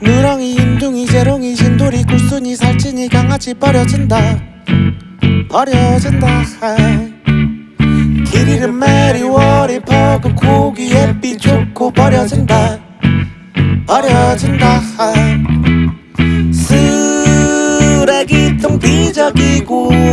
누렁이 인둥이 재롱이 진돌이 굴순이 살찐이 강아지 버려진다. 버려진다. 길 잃은 메리 워리 버그 고기 햇빛 좋고 버려진다. 버려진다. 쓰레기통 비적이고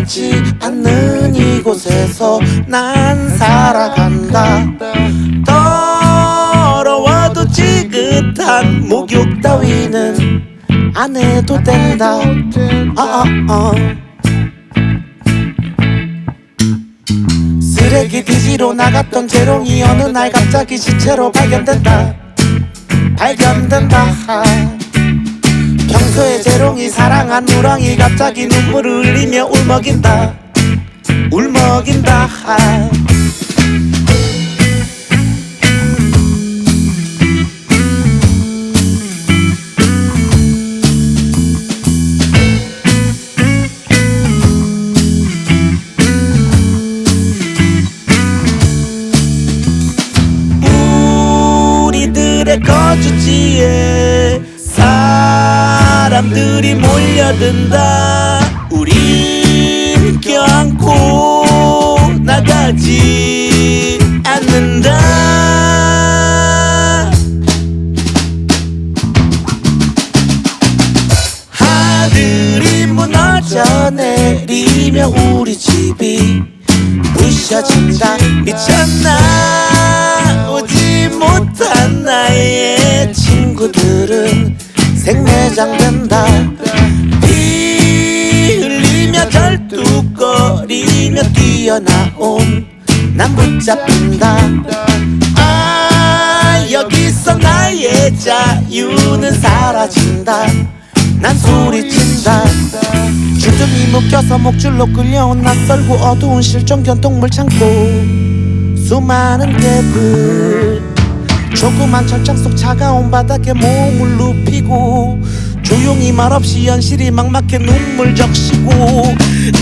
혼나지 않는 이곳에서 난 살아간다. 더러워도 지긋한 목욕 따위는 안 해도 된다. 어, 어, 어. 쓰레기 뒤지러 나갔던 재롱이 어느 날 갑자기 시체로 발견된다. 발견된다 평소에 재롱이 사랑한 누렁이 갑자기 눈물을 흘리며 울먹인다. 울먹인다. 우리들의 거주지에 사람들이 몰려든다. 우린 껴안고 나가지 않는다. 하늘이 무너져 내리며 우리 집이 부셔진다. 미쳤나 오지 못한 나의 친구들은 생매장 된다. 피 흘리며 절뚝거리며 뛰어나온 난 붙잡힌다. 아 여기서 나의 자유는 사라진다. 난 소리친다. 주둥이 묶여서 목줄로 끌려온 낯설고 어두운 실종 견동물 창고. 수많은 개들 조그만 철창 속 차가운 바닥에 몸을 눕히고 조용히 말없이 현실이 막막해 눈물 적시고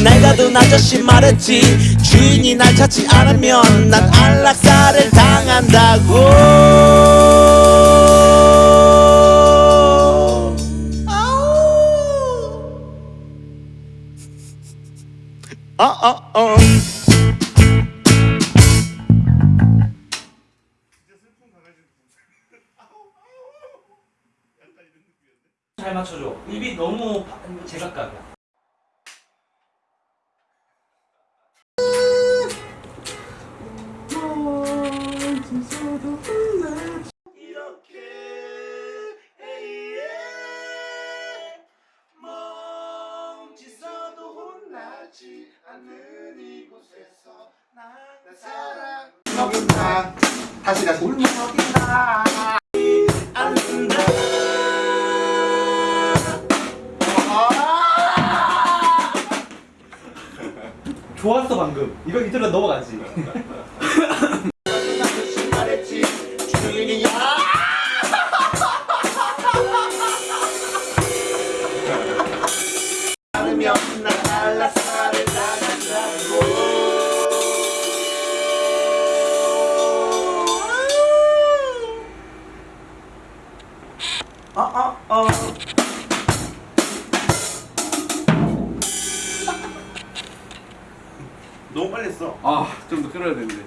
낡아든 아저씨 말했지 주인이 날 찾지 않으면 난 안락사를 당한다고 아우. 어, 잘 맞춰줘. 입이 너무 바- 제각각이야. 다시 다시 울먹인다 좋았어 방금. 이거 이대로 넘어가지. 빨리 했어 아, 좀더 끌어야 되는데.